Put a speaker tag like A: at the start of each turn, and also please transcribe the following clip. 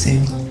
A: sim